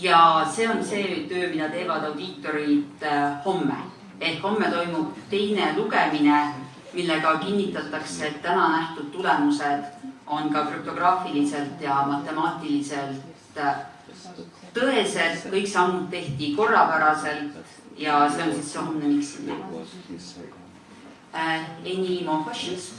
ja see on see töö, mida teevad audiitorid äh, homme. ehk homme toimub teine lugemine, millega kinnitatakse, et täna nähtud tulemused on ka krüptograafiliselt ja matemaatiliselt äh, tõesed, kõik sammud tehti korrapäraselt ja see on siis see homne miks sinna. Uh, äh, any more questions?